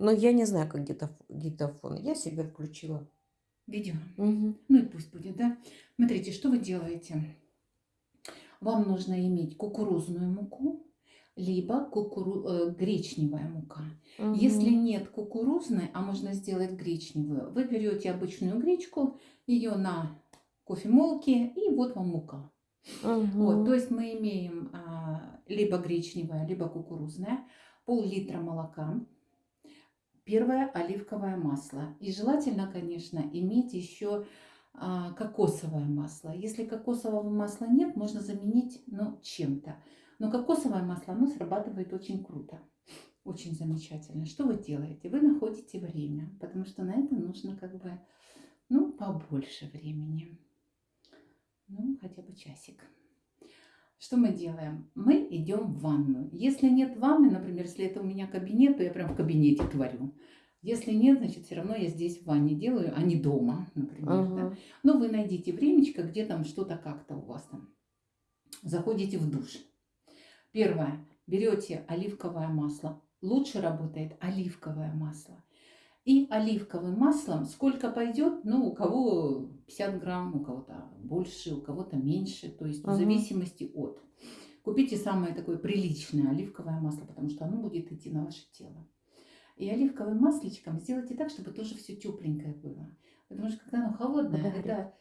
Но я не знаю, как диктоф диктофон. Я себе включила. Видео. Мгм. Ну и пусть будет, да? Смотрите, что вы делаете. Вам нужно иметь кукурузную муку, либо кукуру... э, гречневая мука. Если Мгм. нет кукурузной, а можно сделать гречневую, вы берете обычную гречку, ее на кофемолке, и вот вам мука. Вот, то есть мы имеем а, либо гречневая, либо кукурузная, пол-литра молока, первое оливковое масло. И желательно, конечно, иметь еще а, кокосовое масло. Если кокосового масла нет, можно заменить ну, чем-то. Но кокосовое масло, оно срабатывает очень круто. Очень замечательно. Что вы делаете? Вы находите время, потому что на это нужно как бы, ну, побольше времени. Ну, хотя бы часик. Что мы делаем? Мы идем в ванну. Если нет ванны, например, если это у меня кабинет, то я прям в кабинете творю. Если нет, значит, все равно я здесь в ванне делаю, а не дома, например. Да? Мгм. Но вы найдите времечко, где там что-то как-то у вас там. Заходите в душ. Первое. Берете оливковое масло. Лучше работает оливковое масло. И оливковым маслом сколько пойдет, ну, у кого 50 грамм, у кого-то больше, у кого-то меньше, то есть в Мгм. зависимости от. Купите самое такое приличное оливковое масло, потому что оно будет идти на ваше тело. И оливковым масличком сделайте так, чтобы тоже все тепленькое было. Потому что когда оно холодное, Подогреть. это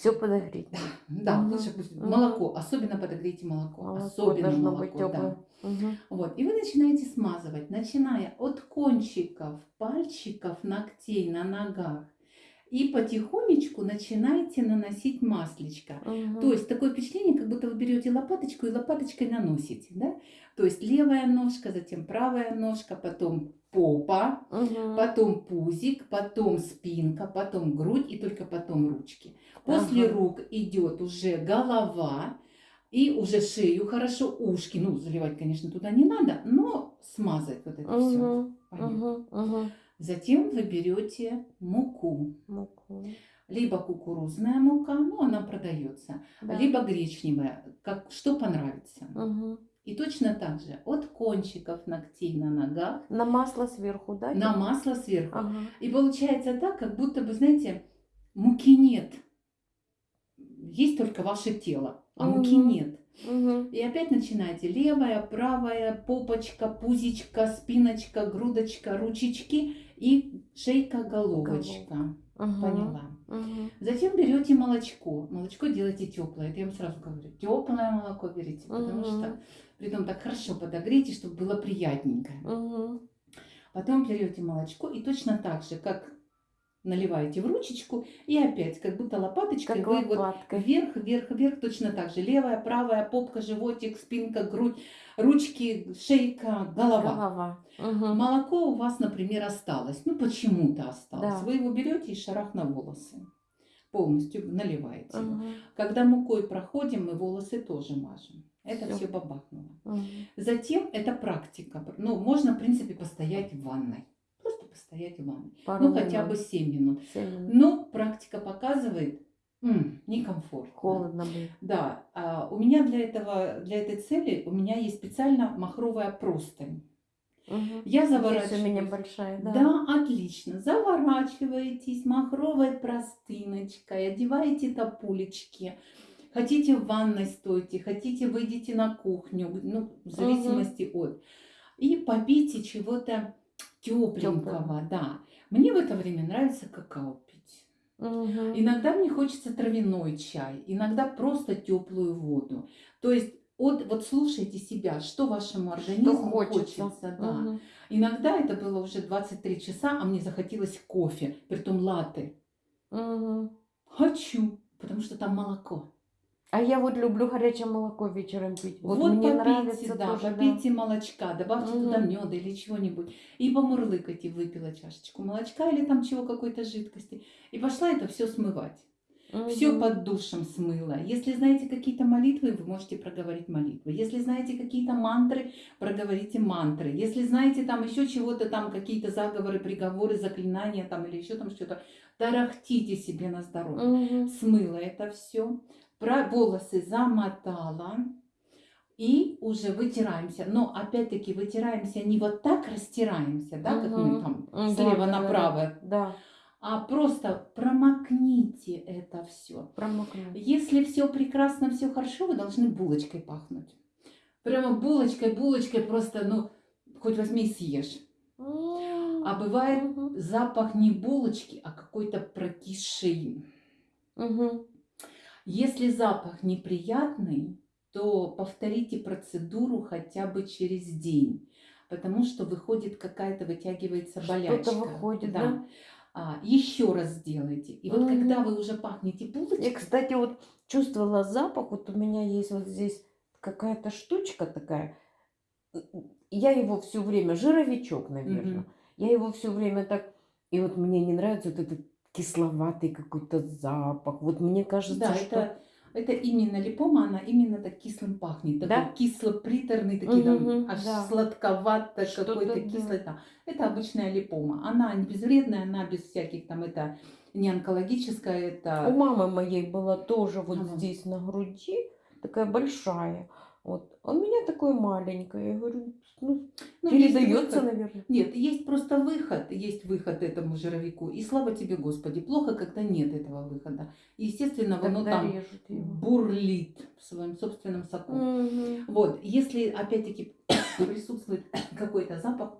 Все подогреть. да, Мгм. лучше пусть Мгм. молоко, особенно подогрейте молоко, Молоко особенно должно молоко, быть да. Мгм. Вот, и вы начинаете смазывать, начиная от кончиков, пальчиков, ногтей на ногах. И потихонечку начинаете наносить маслечко. Мгм. То есть такое впечатление, как будто вы берете лопаточку и лопаточкой наносите. Да? То есть левая ножка, затем правая ножка, потом попа, Мгм. потом пузик, потом спинка, потом грудь и только потом ручки. После Ага. рук идет уже голова и уже шею хорошо, ушки. Ну, заливать, конечно, туда не надо, но смазать вот это все. Мгм. Мгм. Мгм. Затем вы берете муку. Муку. Либо кукурузная мука, ну, она продается, Да. либо гречневая, как, что понравится. Мгм. И точно так же от кончиков ногтей на ногах На масло сверху, да? на масло сверху. Ага. И получается так, как будто бы, знаете, муки нет. Есть только ваше тело, а муки Мгм. нет. Мгм. И опять начинаете левая, правая, попочка, пузичка, спиночка, грудочка, ручечки и шейка, головочка. Мгм. Поняла. Мгм. Затем берете молочко. Молочко делайте теплое. Это я вам сразу говорю. Теплое молоко берите, потому Мгм. что притом так хорошо подогрейте, чтобы было приятненькое. Мгм. Потом берете молочко и точно так же, как наливаете в ручечку, и опять, как будто лопаточкой Как вы вот лопаткой. вверх, вверх, вверх, точно так же. Левая, правая, попка, животик, спинка, грудь, ручки, шейка, голова. Голова. Мгм. Молоко у вас, например, осталось. Ну, почему-то осталось. Да. Вы его берете и шарах на волосы. Полностью наливаете его. Мгм. Когда мукой проходим, мы волосы тоже мажем. Это Всё. все бабахнуло. Мгм. Затем это практика. Ну, можно, в принципе, постоять в ванной. Постоять в ванной. Пару Ну, хотя минут. бы 7 минут. Семь минут. Но практика показывает, м, некомфортно. Холодно будет. Да, а у меня для этого, для этой цели, у меня есть специально махровая простынь. Мгм. Я Здесь у меня заворачиваюсь. большая, да. Да, отлично. Заворачиваетесь махровой простыночкой, одеваете топулечки. Хотите в ванной стойте, хотите выйдите на кухню, ну, в зависимости от. И попейте чего-то тепленького, да. Мне в это время нравится какао пить. Мгм. Иногда мне хочется травяной чай, иногда просто теплую воду. То есть от, вот слушайте себя, что вашему Что организму хочется. хочется, да. Мгм. Иногда это было уже 23 часа, а мне захотелось кофе, притом латте. Мгм. Хочу, потому что там молоко. А я вот люблю горячее молоко вечером пить. Вот, Вот, мне попейте, нравится да, тоже, да. попейте молочка, добавьте туда Мгм. меда или чего-нибудь. И помурлыкайте, выпила чашечку молочка или там чего, какой-то жидкости. И пошла это все смывать. Все Мгм. под душем смыло. Если знаете какие-то молитвы, вы можете проговорить молитвы. Если знаете какие-то мантры, проговорите мантры. Если знаете там еще чего-то, там какие-то заговоры, приговоры, заклинания там или еще там что-то, тарахтите себе на здоровье. Мгм. Смыла это все, волосы замотала И уже вытираемся. Но опять-таки вытираемся не вот так растираемся, да, как мы там слева да, направо, Да, а просто промокните это все. промокнуть. Если все прекрасно, все хорошо, вы должны булочкой пахнуть. Прямо булочкой, булочкой просто, ну, хоть возьми и съешь. А бывает запах не булочки, а какой-то прокисший. Мгм. Если запах неприятный, то повторите процедуру хотя бы через день, потому что выходит какая-то, вытягивается Что-то болячка. выходит, да? А, еще раз сделайте. И вот Мгм. когда вы уже пахнете булочкой, Я, кстати, вот чувствовала запах, вот у меня есть вот здесь какая-то штучка такая. Я его все время, жировичок, наверное. Мгм. Я его все время так... И вот мне не нравится вот этот кисловатый какой-то запах. Вот мне кажется, да, что... это, это именно липома, она именно так кислым пахнет. Такой кисло-приторный, такие там Мгм, аж да. сладковато какой-то да. кислый. да. Это обычная липома. Она не безвредная, она без всяких там, это не онкологическая, У это... мамы моей была тоже вот Ага. здесь на груди такая большая. Вот. А у меня такое маленькое. Я говорю, ну, Ну, передается, наверное. Нет, есть просто выход, есть выход этому жировику. И слава тебе, Господи, плохо, когда нет этого выхода. И, естественно, оно Тогда там режут его. бурлит в своем собственном соку. Мгм. Вот, если опять-таки присутствует какой-то запах,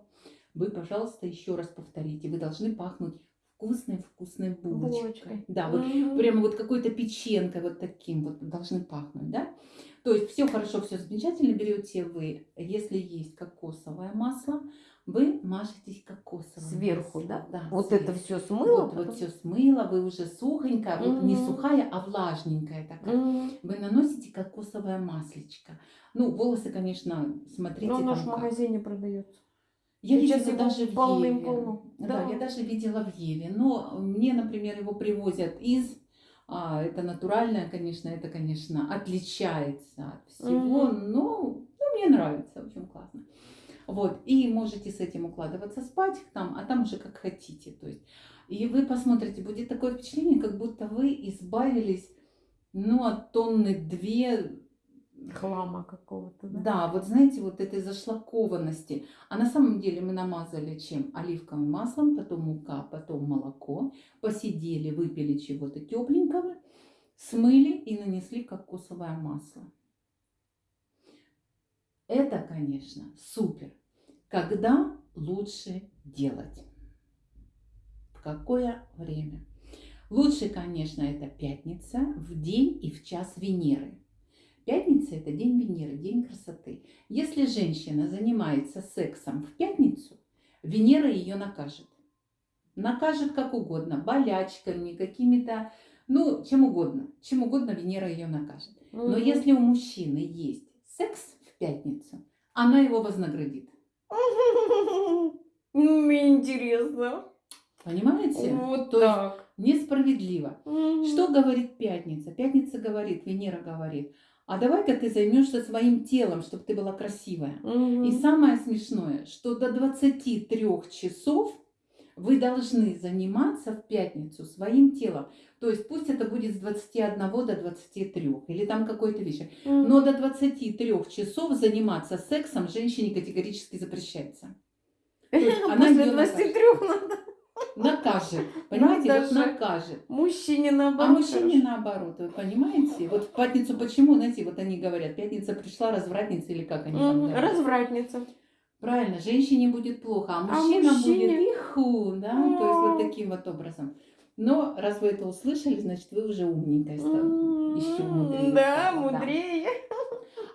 вы, пожалуйста, еще раз повторите. Вы должны пахнуть вкусной-вкусной булочкой. Булочкой. Да, вот Мгм. прямо вот какой-то печенкой вот таким вот должны пахнуть, да? То есть все хорошо, все замечательно берете вы, если есть кокосовое масло, вы мажетесь кокосовым Сверху, маслом. да? Да, Вот сверху. это все смыло. Вот, вот все смыло, вы уже сухонькая, вот не сухая, а влажненькая такая. Мгм. Вы наносите кокосовое маслечко. Ну, волосы, конечно, смотрите Но ж в как. магазине продается. Я Сейчас видела даже в полным-полно. Еве. Да. Да. я даже видела в Еве. Но мне, например, его привозят из... а, это натуральное, конечно, это, конечно, отличается от всего, Мгм. но ну, мне нравится, в общем, классно. Вот, и можете с этим укладываться спать там, а там уже как хотите. То есть, и вы посмотрите, будет такое впечатление, как будто вы избавились, ну, от тонны две Хлама какого-то, да? да, вот знаете, вот этой зашлакованности. А на самом деле мы намазали чем? Оливковым маслом, потом мука, потом молоко. Посидели, выпили чего-то тепленького, смыли и нанесли кокосовое масло. Это, конечно, супер. Когда лучше делать? В какое время? Лучше, конечно, это пятница в день и в час Венеры. Пятница – это день Венеры, день красоты. Если женщина занимается сексом в пятницу, Венера ее накажет. Накажет как угодно, болячками, какими-то, ну, чем угодно. Чем угодно Венера ее накажет. Но Мгм. если у мужчины есть секс в пятницу, она его вознаградит. Мне интересно. Понимаете? Вот То есть так. несправедливо. Мгм. Что говорит пятница? Пятница говорит, Венера говорит, а давай-ка ты займешься своим телом, чтобы ты была красивая. Мгм. И самое смешное, что до 23 часов вы должны заниматься в пятницу своим телом. То есть пусть это будет с 21 до 23 или там какой-то вечер. Мгм. Но до 23 часов заниматься сексом женщине категорически запрещается. После её 23 надо Накажет. Понимаете, вот даже. накажет. мужчине А наоборот. мужчине наоборот, вы понимаете? Вот в пятницу почему, знаете, вот они говорят, пятница пришла, развратница или как они там говорят. Развратница. Правильно, женщине будет плохо, а А мужчина мужчине? будет иху, да, то есть вот таким вот образом. Но раз вы это услышали, значит вы уже умненькая стала. Еще мудрее. Да, мудрее.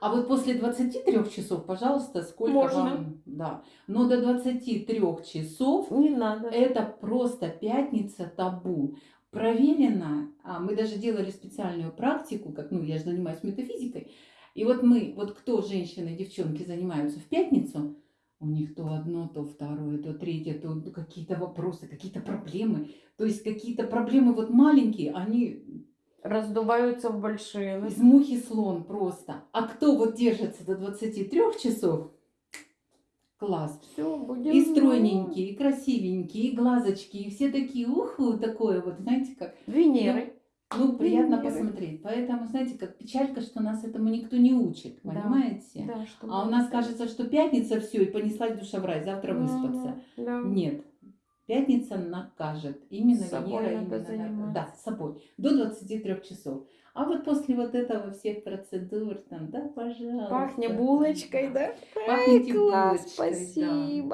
А вот после 23 часов, пожалуйста, сколько Можно. вам, да. Но до 23 часов Не надо. это просто пятница табу. Проверено, а мы даже делали специальную практику, как, ну, я же занимаюсь метафизикой, и вот мы, вот кто женщины, девчонки занимаются в пятницу, у них то одно, то второе, то третье, то какие-то вопросы, какие-то проблемы. То есть какие-то проблемы вот маленькие, они Раздуваются в большие. да? из мухи слон просто. А кто вот держится до 23 часов, класс. Все, будем И стройненькие, и красивенькие, и глазочки, и все такие, уху, такое вот, знаете как. Венеры. Ну, приятно Венеры. посмотреть. Поэтому, знаете, как печалька, что нас этому никто не учит, Да. понимаете? Да, А у нас кажется, что пятница все, и понеслась душа в рай, завтра выспаться. Мгм, да. Нет. Пятница накажет. Именно С собой Венера, надо именно заниматься. Да, с собой. До 23 часов. А вот после вот этого всех процедур, там, да, пожалуйста. Пахнет булочкой, да. да? Пахнете Ай, класс, булочкой, да. спасибо.